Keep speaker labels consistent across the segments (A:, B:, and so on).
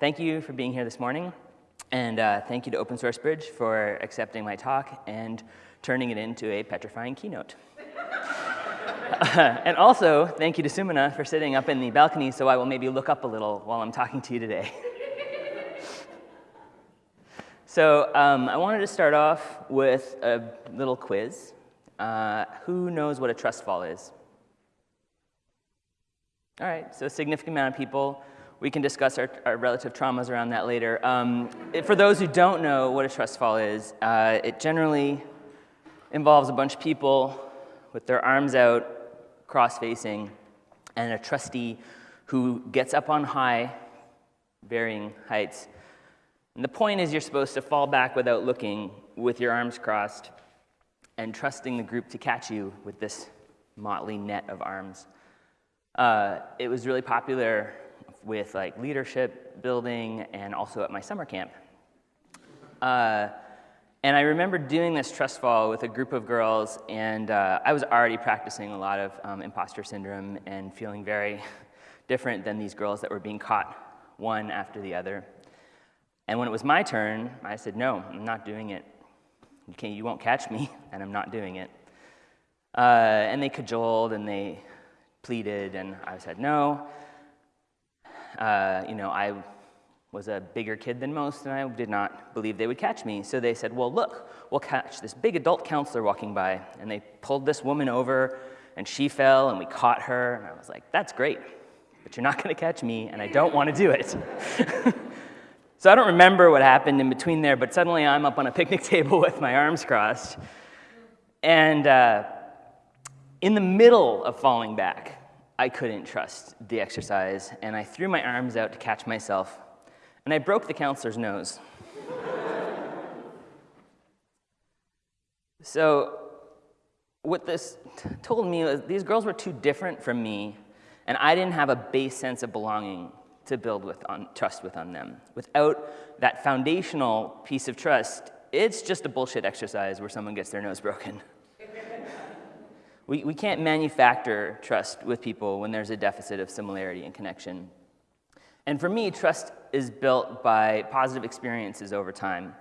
A: Thank you for being here this morning, and uh, thank you to Open Source Bridge for accepting my talk and turning it into a petrifying keynote. and also, thank you to Sumana for sitting up in the balcony so I will maybe look up a little while I'm talking to you today. so um, I wanted to start off with a little quiz. Uh, who knows what a trust fall is? All right, so a significant amount of people. We can discuss our, our relative traumas around that later. Um, it, for those who don't know what a trust fall is, uh, it generally involves a bunch of people with their arms out, cross-facing, and a trustee who gets up on high, varying heights. And the point is you're supposed to fall back without looking with your arms crossed and trusting the group to catch you with this motley net of arms. Uh, it was really popular with like leadership building and also at my summer camp. Uh, and I remember doing this trust fall with a group of girls, and uh, I was already practicing a lot of um, imposter syndrome and feeling very different than these girls that were being caught one after the other. And when it was my turn, I said, no, I'm not doing it. Okay, you won't catch me, and I'm not doing it. Uh, and they cajoled and they pleaded, and I said, no. Uh, you know, I was a bigger kid than most, and I did not believe they would catch me. So they said, well, look, we'll catch this big adult counselor walking by. And they pulled this woman over, and she fell, and we caught her. And I was like, that's great, but you're not going to catch me, and I don't want to do it. so I don't remember what happened in between there, but suddenly I'm up on a picnic table with my arms crossed. And uh, in the middle of falling back, I couldn't trust the exercise, and I threw my arms out to catch myself, and I broke the counselor's nose. so, what this told me was these girls were too different from me, and I didn't have a base sense of belonging to build with on, trust with on them. Without that foundational piece of trust, it's just a bullshit exercise where someone gets their nose broken. we, we can't manufacture trust with people when there's a deficit of similarity and connection. And for me, trust is built by positive experiences over time,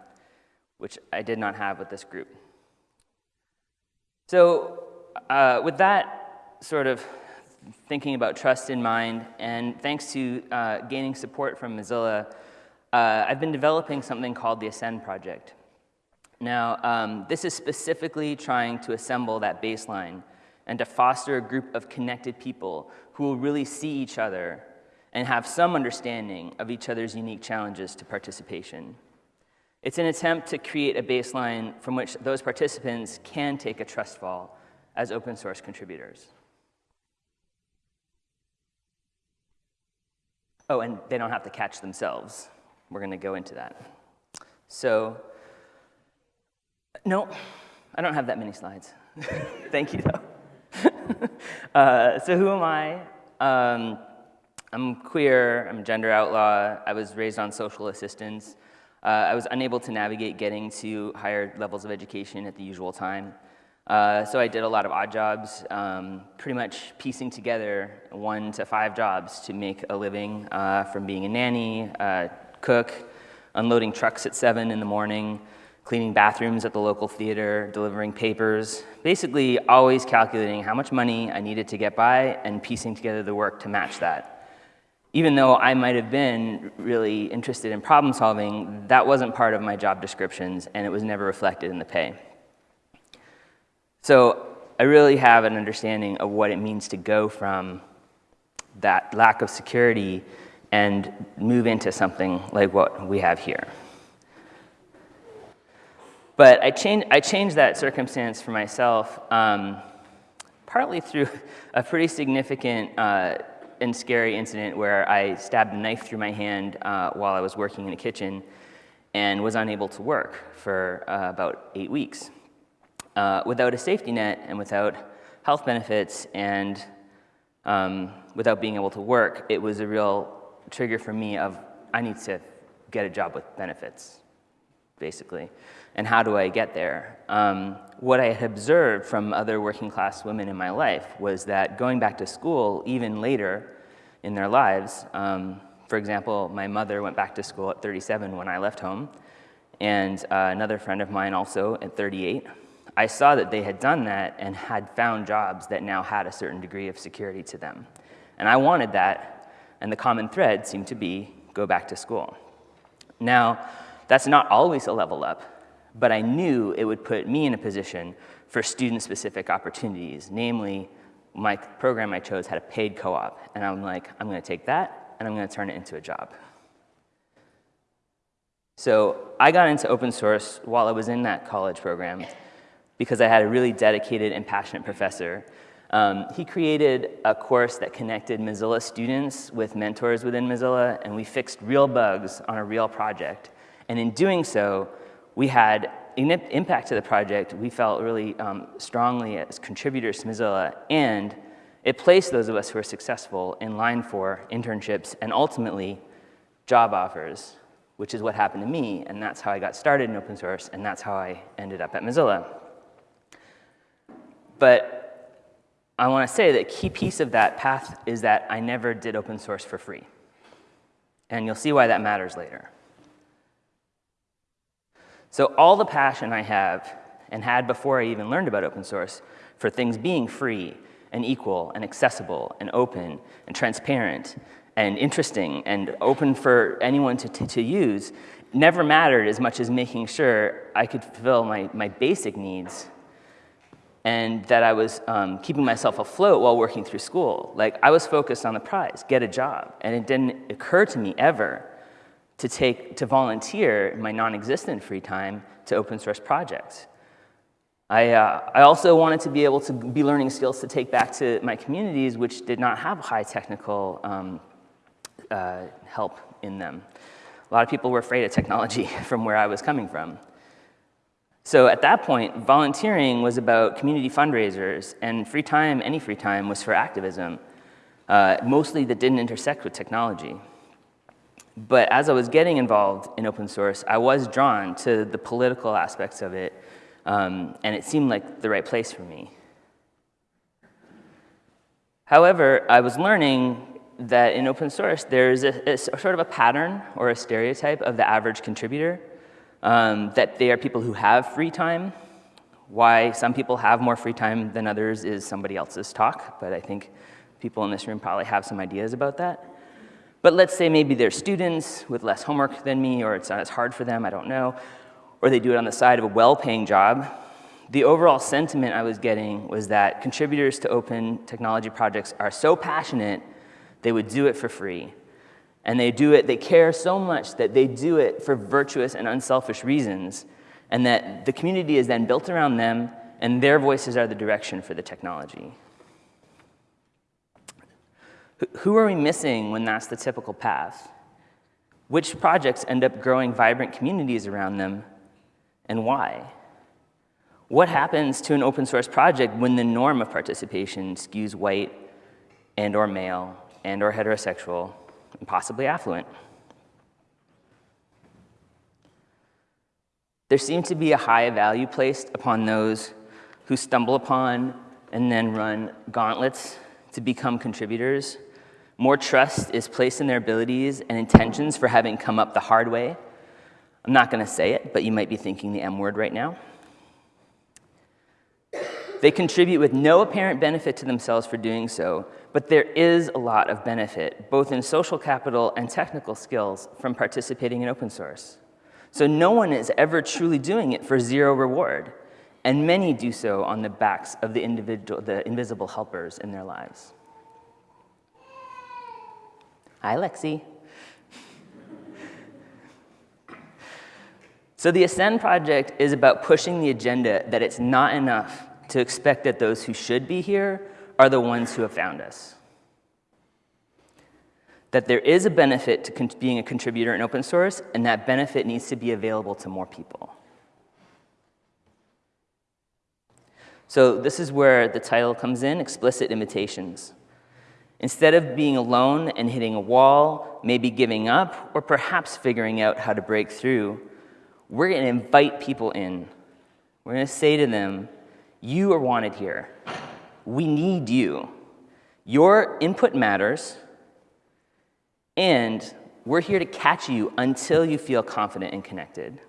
A: which I did not have with this group. So uh, with that sort of thinking about trust in mind, and thanks to uh, gaining support from Mozilla, uh, I've been developing something called the Ascend Project. Now, um, this is specifically trying to assemble that baseline and to foster a group of connected people who will really see each other and have some understanding of each other's unique challenges to participation. It's an attempt to create a baseline from which those participants can take a trust fall as open source contributors. Oh, and they don't have to catch themselves. We're going to go into that. So, no, I don't have that many slides. Thank you, though. Uh, so who am I? Um, I'm queer, I'm gender outlaw, I was raised on social assistance. Uh, I was unable to navigate getting to higher levels of education at the usual time. Uh, so I did a lot of odd jobs, um, pretty much piecing together one to five jobs to make a living uh, from being a nanny, uh, cook, unloading trucks at seven in the morning, cleaning bathrooms at the local theater, delivering papers, basically always calculating how much money I needed to get by and piecing together the work to match that even though I might have been really interested in problem solving, that wasn't part of my job descriptions and it was never reflected in the pay. So I really have an understanding of what it means to go from that lack of security and move into something like what we have here. But I, changed, I changed that circumstance for myself um, partly through a pretty significant uh, and scary incident where I stabbed a knife through my hand uh, while I was working in a kitchen and was unable to work for uh, about eight weeks. Uh, without a safety net and without health benefits and um, without being able to work, it was a real trigger for me of I need to get a job with benefits, basically. And how do I get there? Um, what I had observed from other working class women in my life was that going back to school, even later in their lives, um, For example, my mother went back to school at 37 when I left home, and uh, another friend of mine also at 38. I saw that they had done that and had found jobs that now had a certain degree of security to them. And I wanted that, and the common thread seemed to be go back to school. Now, that's not always a level up, but I knew it would put me in a position for student-specific opportunities, namely, my program I chose had a paid co-op, and I'm like, I'm gonna take that, and I'm gonna turn it into a job. So I got into open source while I was in that college program because I had a really dedicated and passionate professor. Um, he created a course that connected Mozilla students with mentors within Mozilla, and we fixed real bugs on a real project. And in doing so, we had an impact to the project we felt really um, strongly as contributors to Mozilla, and it placed those of us who were successful in line for internships and ultimately job offers which is what happened to me, and that's how I got started in open source, and that's how I ended up at Mozilla. But I want to say that a key piece of that path is that I never did open source for free. And you'll see why that matters later. So all the passion I have and had before I even learned about open source for things being free and equal and accessible and open and transparent and interesting and open for anyone to, to, to, use never mattered as much as making sure I could fulfill my, my basic needs and that I was um, keeping myself afloat while working through school. Like, I was focused on the prize, get a job, and it didn't occur to me ever to take, to volunteer my non-existent free time to open source projects. I, uh, I also wanted to be able to be learning skills to take back to my communities which did not have high technical um, uh, help in them. A lot of people were afraid of technology from where I was coming from. So at that point, volunteering was about community fundraisers, and free time, any free time, was for activism, uh, mostly that didn't intersect with technology. But as I was getting involved in open source, I was drawn to the political aspects of it, um, and it seemed like the right place for me. However, I was learning that in open source, there's a, a, sort of a pattern or a stereotype of the average contributor, um, that they are people who have free time. Why some people have more free time than others is somebody else's talk, but I think people in this room probably have some ideas about that. But let's say maybe they're students with less homework than me, or it's not as hard for them, I don't know, or they do it on the side of a well-paying job. The overall sentiment I was getting was that contributors to open technology projects are so passionate they would do it for free. And they do it, they care so much that they do it for virtuous and unselfish reasons, and that the community is then built around them, and their voices are the direction for the technology. Who are we missing when that's the typical path? Which projects end up growing vibrant communities around them, and why? What happens to an open source project when the norm of participation skews white and or male and or heterosexual, and possibly affluent. There seems to be a high value placed upon those who stumble upon and then run gauntlets to become contributors. More trust is placed in their abilities and intentions for having come up the hard way. I'm not going to say it, but you might be thinking the M word right now. They contribute with no apparent benefit to themselves for doing so, but there is a lot of benefit, both in social capital and technical skills, from participating in open source. So no one is ever truly doing it for zero reward, and many do so on the backs of the, individual, the invisible helpers in their lives. Hi, Lexi. So the Ascend project is about pushing the agenda that it's not enough to expect that those who should be here are the ones who have found us. That there is a benefit to being a contributor in open source, and that benefit needs to be available to more people. So this is where the title comes in, Explicit Invitations. Instead of being alone and hitting a wall, maybe giving up, or perhaps figuring out how to break through, we're going to invite people in. We're going to say to them, you are wanted here. We need you. Your input matters, And we're here to catch you until you feel confident and connected.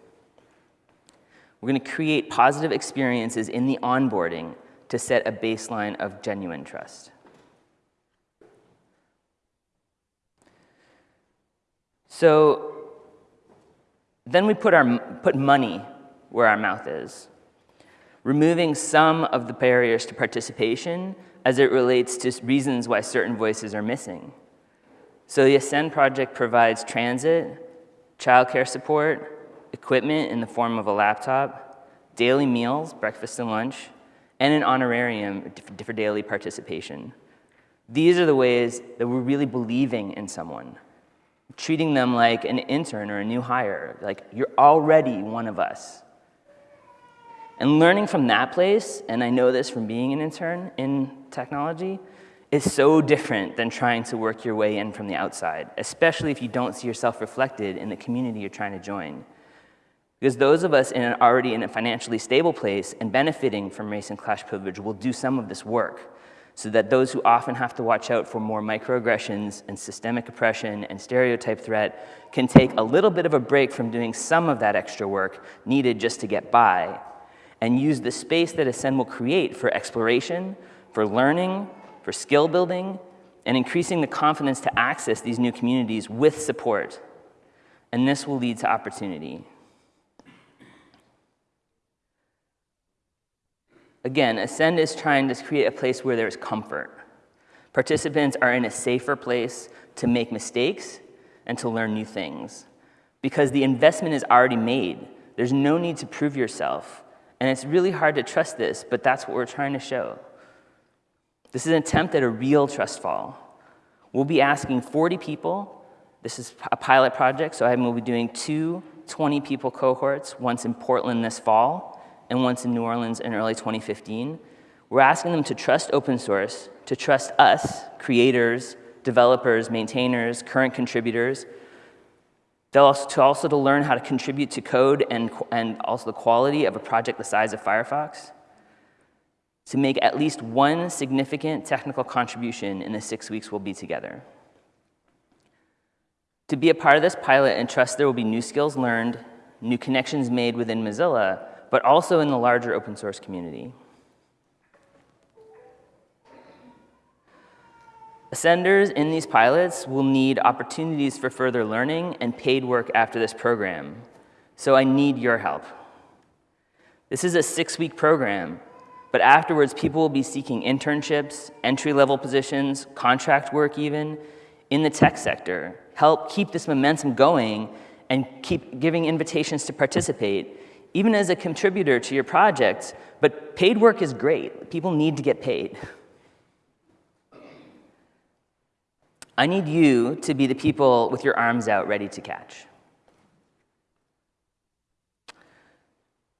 A: We're going to create positive experiences in the onboarding to set a baseline of genuine trust. So then we put, our, put money where our mouth is, removing some of the barriers to participation as it relates to reasons why certain voices are missing. So the Ascend project provides transit, childcare support, equipment in the form of a laptop, daily meals, breakfast and lunch, and an honorarium for daily participation. These are the ways that we're really believing in someone, treating them like an intern or a new hire, like you're already one of us. And learning from that place, and I know this from being an intern in technology, is so different than trying to work your way in from the outside, especially if you don't see yourself reflected in the community you're trying to join. Because those of us in an already in a financially stable place and benefiting from race and class privilege will do some of this work so that those who often have to watch out for more microaggressions and systemic oppression and stereotype threat can take a little bit of a break from doing some of that extra work needed just to get by and use the space that Ascend will create for exploration, for learning, for skill building, and increasing the confidence to access these new communities with support. And this will lead to opportunity. Again, Ascend is trying to create a place where there's comfort. Participants are in a safer place to make mistakes and to learn new things because the investment is already made. There's no need to prove yourself. And it's really hard to trust this, but that's what we're trying to show. This is an attempt at a real trust fall. We'll be asking 40 people. This is a pilot project, so I will be doing two 20 people cohorts, once in Portland this fall and once in New Orleans in early 2015. We're asking them to trust open source, to trust us, creators, developers, maintainers, current contributors. They'll also, to also to learn how to contribute to code and, and also the quality of a project the size of Firefox. To make at least one significant technical contribution in the six weeks we'll be together. To be a part of this pilot and trust there will be new skills learned, new connections made within Mozilla, but also in the larger open source community. Ascenders in these pilots will need opportunities for further learning and paid work after this program. So I need your help. This is a six-week program, but afterwards people will be seeking internships, entry-level positions, contract work even, in the tech sector. Help keep this momentum going and keep giving invitations to participate even as a contributor to your project, but paid work is great. People need to get paid. I need you to be the people with your arms out ready to catch.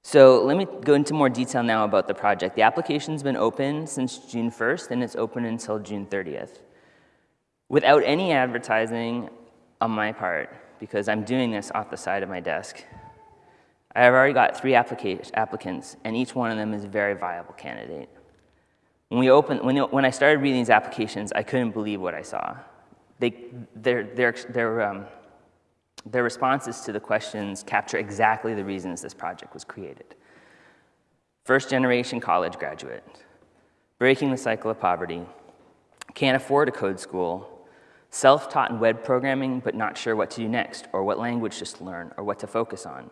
A: So let me go into more detail now about the project. The application's been open since June 1st, and it's open until June 30th. Without any advertising on my part, because I'm doing this off the side of my desk, I have already got three applicants, and each one of them is a very viable candidate. When, we opened, when, when I started reading these applications, I couldn't believe what I saw. They, their, their, their, um, their responses to the questions capture exactly the reasons this project was created. First generation college graduate, breaking the cycle of poverty, can't afford a code school, self-taught in web programming but not sure what to do next or what language to learn or what to focus on.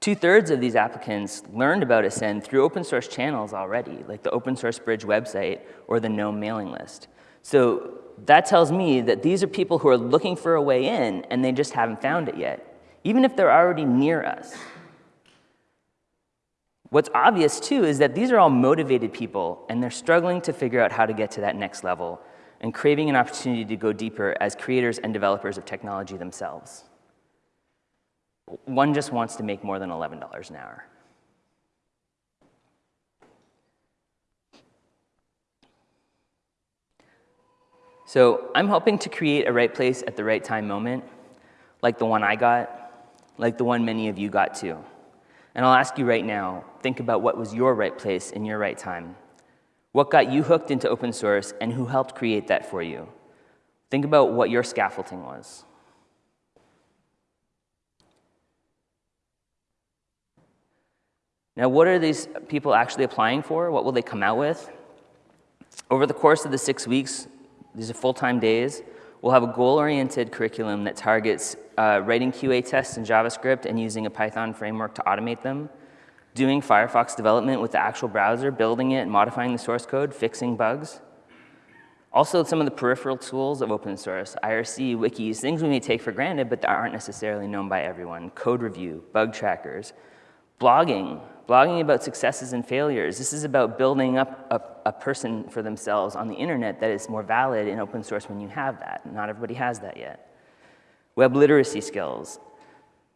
A: Two-thirds of these applicants learned about Ascend through open source channels already, like the Open Source Bridge website or the GNOME mailing list. So that tells me that these are people who are looking for a way in and they just haven't found it yet, even if they're already near us. What's obvious too is that these are all motivated people and they're struggling to figure out how to get to that next level and craving an opportunity to go deeper as creators and developers of technology themselves. One just wants to make more than $11 an hour. So I'm hoping to create a right place at the right time moment, like the one I got, like the one many of you got too. And I'll ask you right now, think about what was your right place in your right time. What got you hooked into open source and who helped create that for you? Think about what your scaffolding was. Now, what are these people actually applying for? What will they come out with? Over the course of the six weeks, these are full-time days, we'll have a goal-oriented curriculum that targets uh, writing QA tests in JavaScript and using a Python framework to automate them, doing Firefox development with the actual browser, building it, modifying the source code, fixing bugs. Also, some of the peripheral tools of open source, IRC, wikis, things we may take for granted, but that aren't necessarily known by everyone. Code review, bug trackers, blogging, blogging about successes and failures. This is about building up a, a, person for themselves on the internet that is more valid in open source when you have that. Not everybody has that yet. Web literacy skills,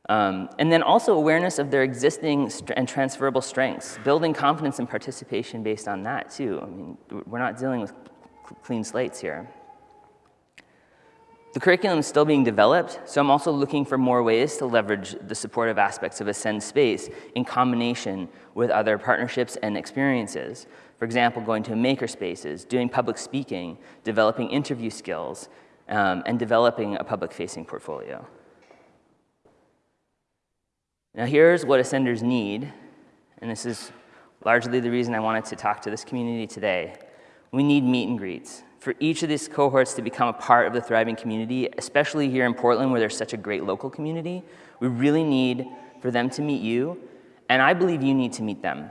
A: um, and then also awareness of their existing and transferable strengths, building confidence and participation based on that too. I mean, we're not dealing with clean slates here. The curriculum is still being developed, so I'm also looking for more ways to leverage the supportive aspects of Ascend Space in combination with other partnerships and experiences. For example, going to maker spaces, doing public speaking, developing interview skills, um, and developing a public-facing portfolio. Now here's what Ascenders need, and this is largely the reason I wanted to talk to this community today. We need meet and greets. For each of these cohorts to become a part of the thriving community, especially here in Portland where there's such a great local community, we really need for them to meet you, and I believe you need to meet them.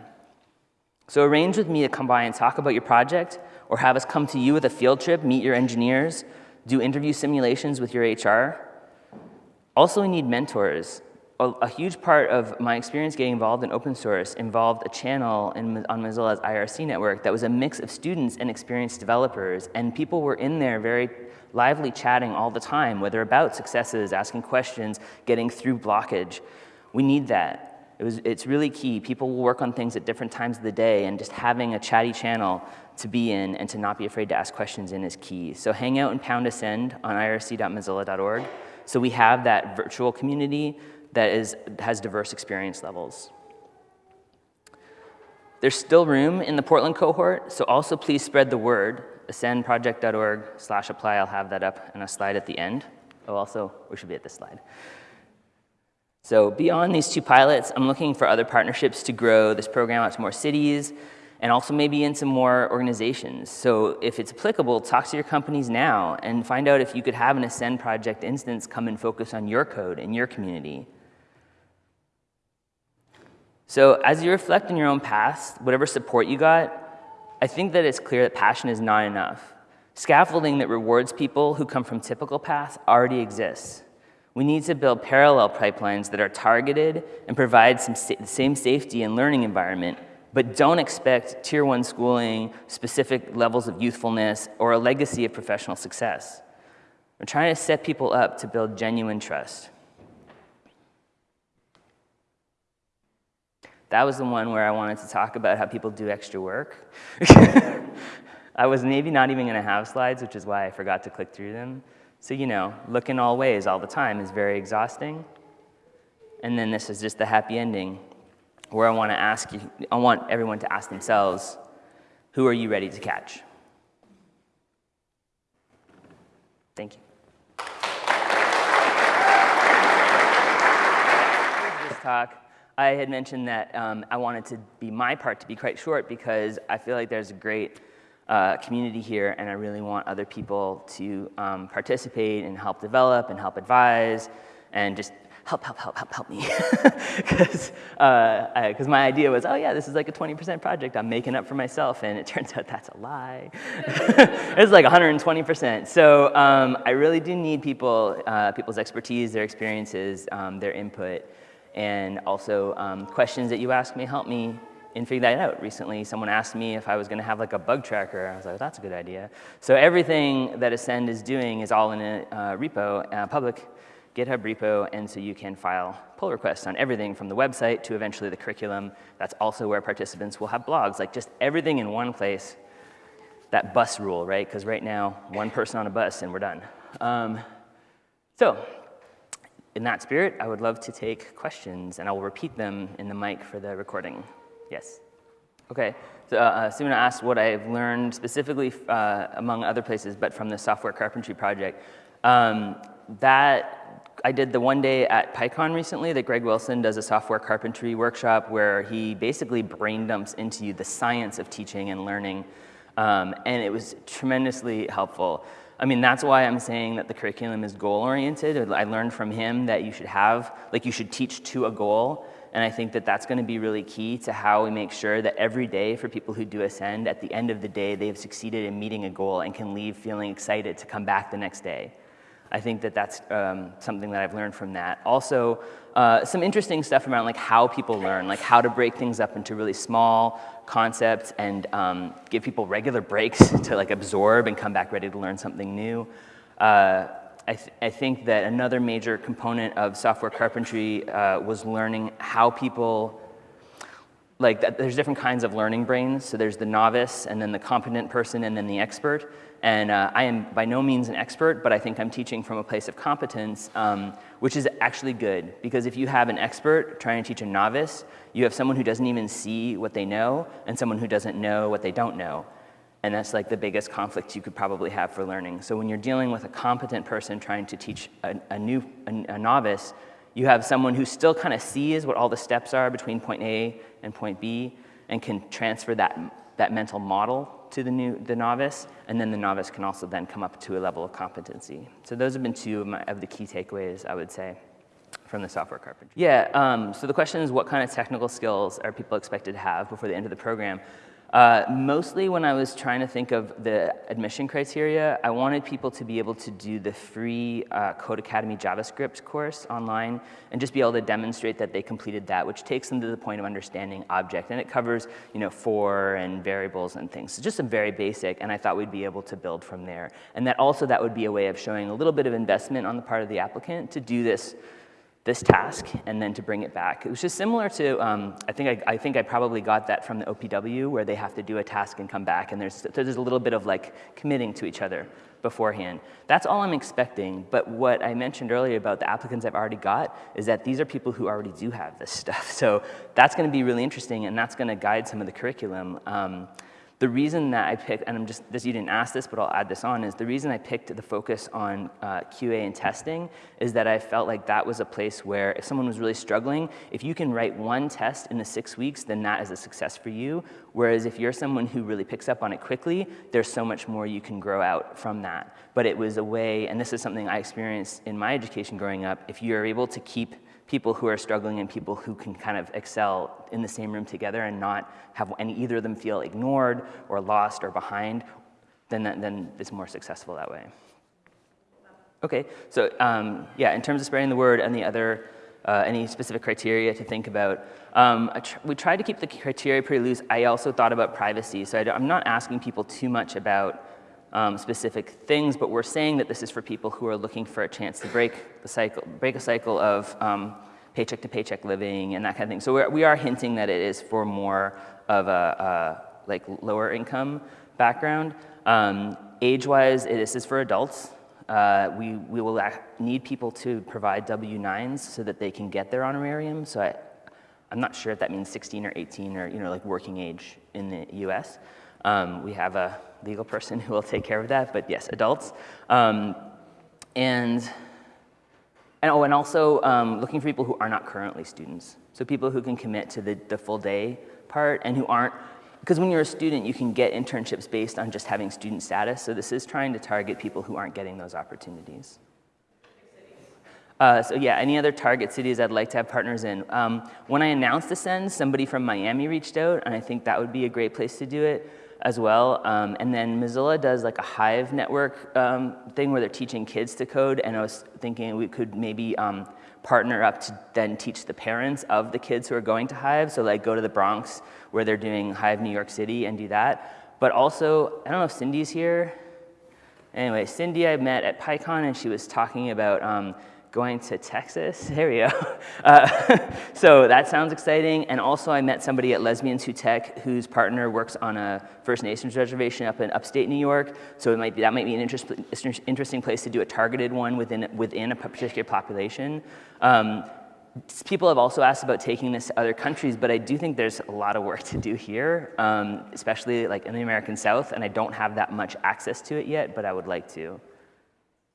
A: So arrange with me to come by and talk about your project, or have us come to you with a field trip, meet your engineers, do interview simulations with your HR. Also, we need mentors a, a, huge part of my experience getting involved in open source involved a channel in, on Mozilla's IRC network that was a mix of students and experienced developers, and people were in there very lively chatting all the time, whether about successes, asking questions, getting through blockage. We need that. It was, it's really key. People will work on things at different times of the day, and just having a chatty channel to be in and to not be afraid to ask questions in is key. So hang out and pound ascend on irc.mozilla.org. So we have that virtual community that is, has diverse experience levels. There's still room in the Portland cohort, so also please spread the word. ascendproject.org slash apply, I'll have that up in a slide at the end. Oh, also, we should be at this slide. So beyond these two pilots, I'm looking for other partnerships to grow this program out to more cities and also maybe into more organizations. So if it's applicable, talk to your companies now and find out if you could have an Ascend project instance come and focus on your code in your community. So as you reflect on your own past, whatever support you got, I think that it's clear that passion is not enough. Scaffolding that rewards people who come from typical paths already exists. We need to build parallel pipelines that are targeted and provide some sa same safety and learning environment, but don't expect tier one schooling, specific levels of youthfulness, or a legacy of professional success. We're trying to set people up to build genuine trust. That was the one where I wanted to talk about how people do extra work. I was maybe not even going to have slides, which is why I forgot to click through them. So, you know, look in all ways all the time is very exhausting. And then this is just the happy ending where I want to ask you, I want everyone to ask themselves, who are you ready to catch? Thank you. this talk. I had mentioned that um, I wanted to be my part to be quite short because I feel like there's a great uh, community here and I really want other people to um, participate and help develop and help advise and just help, help, help, help, help me. Because uh, my idea was, oh yeah, this is like a 20% project I'm making up for myself, and it turns out that's a lie. it's like 120%. So um, I really do need people, uh, people's expertise, their experiences, um, their input, and also um, questions that you ask me help me in figuring that out. Recently, someone asked me if I was gonna have like a bug tracker. I was like, that's a good idea. So everything that Ascend is doing is all in a uh, repo, uh, public GitHub repo, and so you can file pull requests on everything from the website to eventually the curriculum. That's also where participants will have blogs, like just everything in one place. That bus rule, right? Because right now, one person on a bus and we're done. Um, so in that spirit, I would love to take questions, and I will repeat them in the mic for the recording. Yes? Okay, so uh, Sumana asked what I've learned specifically, uh, among other places, but from the software carpentry project. Um, that I did the one day at PyCon recently that Greg Wilson does a software carpentry workshop where he basically brain dumps into you the science of teaching and learning. Um, and it was tremendously helpful. I mean, that's why I'm saying that the curriculum is goal-oriented. I learned from him that you should have, like you should teach to a goal. And I think that that's gonna be really key to how we make sure that every day for people who do Ascend, at the end of the day, they've succeeded in meeting a goal and can leave feeling excited to come back the next day. I think that that's um, something that I've learned from that. Also, uh, some interesting stuff around like how people learn, like how to break things up into really small concepts and um, give people regular breaks to like absorb and come back ready to learn something new. Uh, I, th I, think that another major component of software carpentry uh, was learning how people, like there's different kinds of learning brains. So there's the novice and then the competent person and then the expert. And uh, I am by no means an expert, but I think I'm teaching from a place of competence, um, which is actually good. Because if you have an expert trying to teach a novice, you have someone who doesn't even see what they know and someone who doesn't know what they don't know. And that's like the biggest conflict you could probably have for learning. So when you're dealing with a competent person trying to teach a, a new, a, a novice, you have someone who still kind of sees what all the steps are between point A and point B and can transfer that, that mental model to the, new, the novice, and then the novice can also then come up to a level of competency. So those have been two of, my, of the key takeaways, I would say, from the software carpentry. Yeah, um, so the question is what kind of technical skills are people expected to have before the end of the program? Uh, mostly when I was trying to think of the admission criteria, I wanted people to be able to do the free uh, Codecademy JavaScript course online and just be able to demonstrate that they completed that, which takes them to the point of understanding object. And it covers, you know, for and variables and things. So just a very basic, and I thought we'd be able to build from there. And that also that would be a way of showing a little bit of investment on the part of the applicant to do this this task and then to bring it back. It was just similar to, um, I, think I, I, think I probably got that from the OPW where they have to do a task and come back and there's, there's a little bit of like committing to each other beforehand. That's all I'm expecting, but what I mentioned earlier about the applicants I've already got is that these are people who already do have this stuff. So that's gonna be really interesting and that's gonna guide some of the curriculum. Um, the reason that I picked, and I'm just, this, you didn't ask this, but I'll add this on, is the reason I picked the focus on uh, QA and testing is that I felt like that was a place where if someone was really struggling, if you can write one test in the six weeks, then that is a success for you. Whereas if you're someone who really picks up on it quickly, there's so much more you can grow out from that. But it was a way, and this is something I experienced in my education growing up, if you're able to keep people who are struggling and people who can kind of excel in the same room together and not have any either of them feel ignored or lost or behind, then, that, then it's more successful that way. Okay, so um, yeah, in terms of spreading the word and the other, uh, any specific criteria to think about, um, tr we tried to keep the criteria pretty loose. I also thought about privacy, so I am not asking people too much about um, specific things, but we're saying that this is for people who are looking for a chance to break the cycle, break a cycle of um, paycheck to paycheck living and that kind of thing. So we're, we are hinting that it is for more of a, a like lower income background. Um, Age-wise, this is for adults. Uh, we, we will need people to provide W-9s so that they can get their honorarium. So I, I'm not sure if that means 16 or 18 or you know like working age in the US. Um, we have a legal person who will take care of that, but yes, adults. Um, and, and, oh, and also um, looking for people who are not currently students. So people who can commit to the, the full day part and who aren't, because when you're a student, you can get internships based on just having student status. So this is trying to target people who aren't getting those opportunities. Uh, so yeah, any other target cities I'd like to have partners in? Um, when I announced Ascend, somebody from Miami reached out, and I think that would be a great place to do it as well. Um, and then Mozilla does like a Hive network um, thing where they're teaching kids to code. And I was thinking we could maybe um, partner up to then teach the parents of the kids who are going to Hive. So like go to the Bronx where they're doing Hive New York City and do that. But also, I don't know if Cindy's here. Anyway, Cindy I met at PyCon and she was talking about um, going to Texas. There we go. Uh, so that sounds exciting. And also I met somebody at Lesbians Who Tech whose partner works on a First Nations reservation up in upstate New York. So it might be, that might be an interest, interesting place to do a targeted one within, within a particular population. Um, people have also asked about taking this to other countries, but I do think there's a lot of work to do here, um, especially like in the American South, and I don't have that much access to it yet, but I would like to.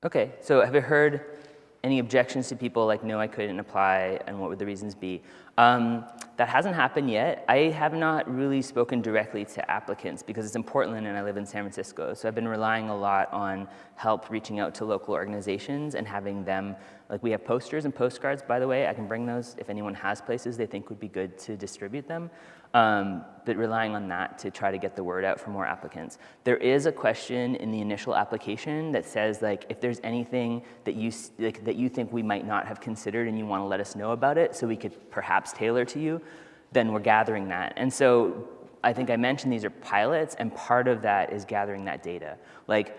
A: Okay, so have you heard any objections to people like, no, I couldn't apply, and what would the reasons be? Um, that hasn't happened yet. I have not really spoken directly to applicants because it's in Portland and I live in San Francisco. So I've been relying a lot on help reaching out to local organizations and having them, like we have posters and postcards, by the way. I can bring those if anyone has places they think would be good to distribute them um, but relying on that to try to get the word out for more applicants. There is a question in the initial application that says like if there's anything that you like, that you think we might not have considered and you want to let us know about it so we could perhaps tailor to you, then we're gathering that. And so I think I mentioned these are pilots and part of that is gathering that data. Like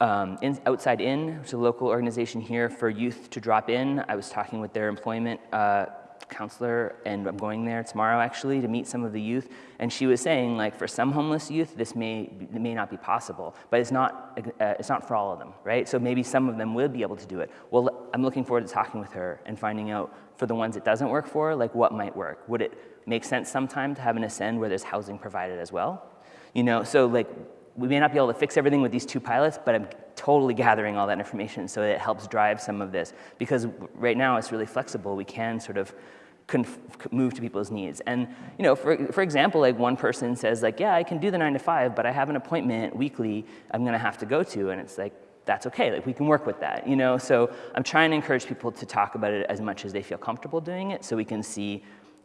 A: um, in, Outside In, which is a local organization here for youth to drop in. I was talking with their employment uh, counselor and I'm going there tomorrow actually to meet some of the youth. And she was saying like for some homeless youth this may may not be possible but it's not uh, it's not for all of them right? So maybe some of them will be able to do it. Well I'm looking forward to talking with her and finding out for the ones it doesn't work for like what might work. Would it make sense sometime to have an ascend where there's housing provided as well? You know so like we may not be able to fix everything with these two pilots, but I'm totally gathering all that information so it helps drive some of this. Because right now it's really flexible. We can sort of move to people's needs. And you know, for, for example, like one person says like, yeah, I can do the nine to five, but I have an appointment weekly I'm gonna have to go to. And it's like, that's okay, like we can work with that, you know? So I'm trying to encourage people to talk about it as much as they feel comfortable doing it so we can see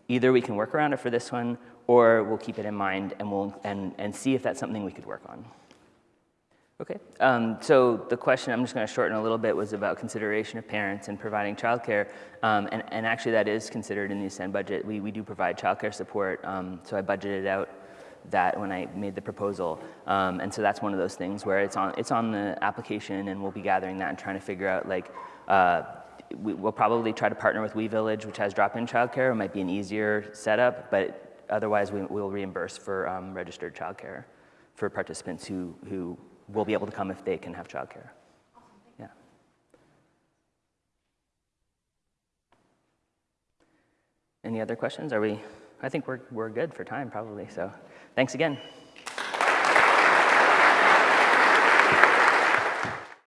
A: either we can work around it for this one or we'll keep it in mind and, we'll, and, and see if that's something we could work on. Okay, um, so the question, I'm just gonna shorten a little bit, was about consideration of parents and providing childcare. Um, and, and actually that is considered in the Ascend budget. We, we do provide childcare support, um, so I budgeted out that when I made the proposal. Um, and so that's one of those things where it's on, it's on the application and we'll be gathering that and trying to figure out like, uh, we, will probably try to partner with WeVillage, which has drop-in childcare. It might be an easier setup, but otherwise we will reimburse for um, registered childcare for participants who, who will be able to come if they can have childcare. Yeah. Any other questions? Are we, I think we're, we're good for time probably, so thanks again.